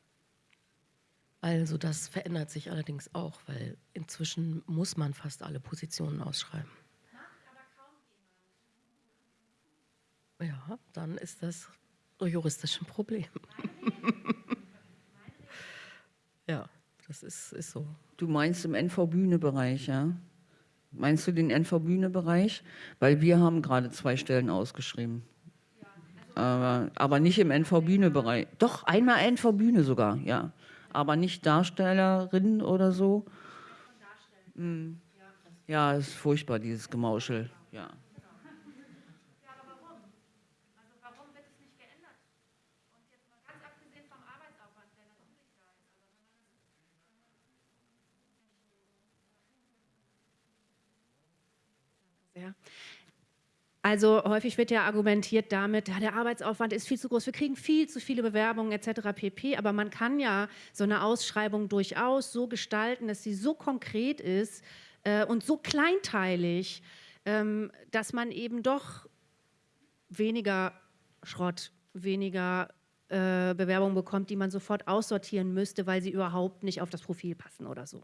Also das verändert sich allerdings auch, weil inzwischen muss man fast alle Positionen ausschreiben. Ja, dann ist das juristisch ein Problem. ja, das ist, ist so. Du meinst im NV-Bühne-Bereich, ja? Meinst du den NV-Bühne-Bereich? Weil wir haben gerade zwei Stellen ausgeschrieben. aber, aber nicht im NV-Bühne-Bereich. Doch, einmal NV-Bühne sogar, ja aber nicht Darstellerin oder so. Mhm. Ja, ist furchtbar, dieses Gemauschel. Ja. Also häufig wird ja argumentiert damit, ja, der Arbeitsaufwand ist viel zu groß, wir kriegen viel zu viele Bewerbungen etc. pp. Aber man kann ja so eine Ausschreibung durchaus so gestalten, dass sie so konkret ist äh, und so kleinteilig, ähm, dass man eben doch weniger Schrott, weniger äh, Bewerbungen bekommt, die man sofort aussortieren müsste, weil sie überhaupt nicht auf das Profil passen oder so.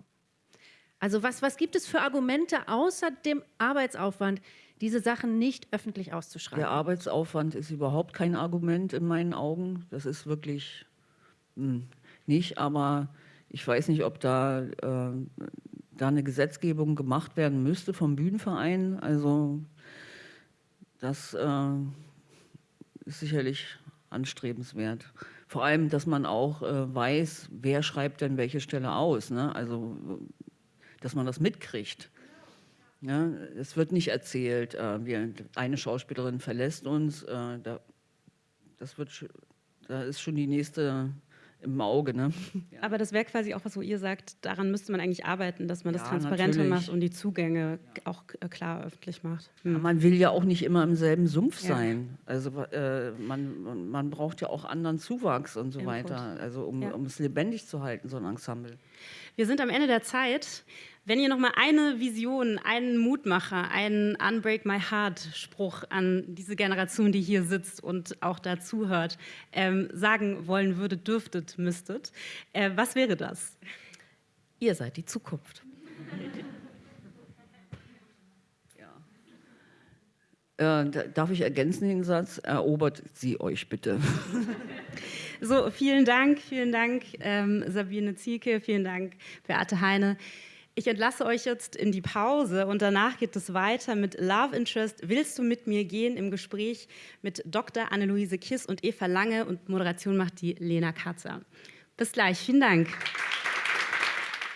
Also was, was gibt es für Argumente außer dem Arbeitsaufwand, diese Sachen nicht öffentlich auszuschreiben. Der Arbeitsaufwand ist überhaupt kein Argument in meinen Augen. Das ist wirklich mh, hm, nicht, aber ich weiß nicht, ob da äh, da eine Gesetzgebung gemacht werden müsste vom Bühnenverein. Also das äh, ist sicherlich anstrebenswert. Vor allem, dass man auch äh, weiß, wer schreibt denn welche Stelle aus. Ne? Also, dass man das mitkriegt. Ja, es wird nicht erzählt, äh, wir, eine Schauspielerin verlässt uns, äh, da, das wird, da ist schon die nächste im Auge. Ne? Ja. Aber das wäre quasi auch was, wo ihr sagt, daran müsste man eigentlich arbeiten, dass man das Ja, transparenter natürlich. macht und die Zugänge auch äh, klar öffentlich macht. Hm. Man will ja auch nicht immer im selben Sumpf Ja. sein. Also äh, man, man- braucht ja auch anderen Zuwachs und so Input. weiter. Also um, Ja. um es lebendig zu halten, so ein Ensemble. Wir sind am Ende der Zeit. Wenn ihr noch mal eine Vision, einen Mutmacher, einen Unbreak My Heart Spruch an diese Generation, die hier sitzt und auch dazu hört, ähm, sagen wollen würdet, dürftet, müsstet, äh, was wäre das? Ihr seid die Zukunft. Äh, da- darf ich ergänzen den Satz? Erobert sie euch bitte. So, vielen Dank, vielen Dank, ähm, Sabine Zielke, vielen Dank, Beate Heine. Ich entlasse euch jetzt in die Pause und danach geht es weiter mit Love Interest. Willst du mit mir gehen im Gespräch mit Dr. Anneluise Kiss und Eva Lange und Moderation macht die Lena Katzer. Bis gleich, vielen Dank.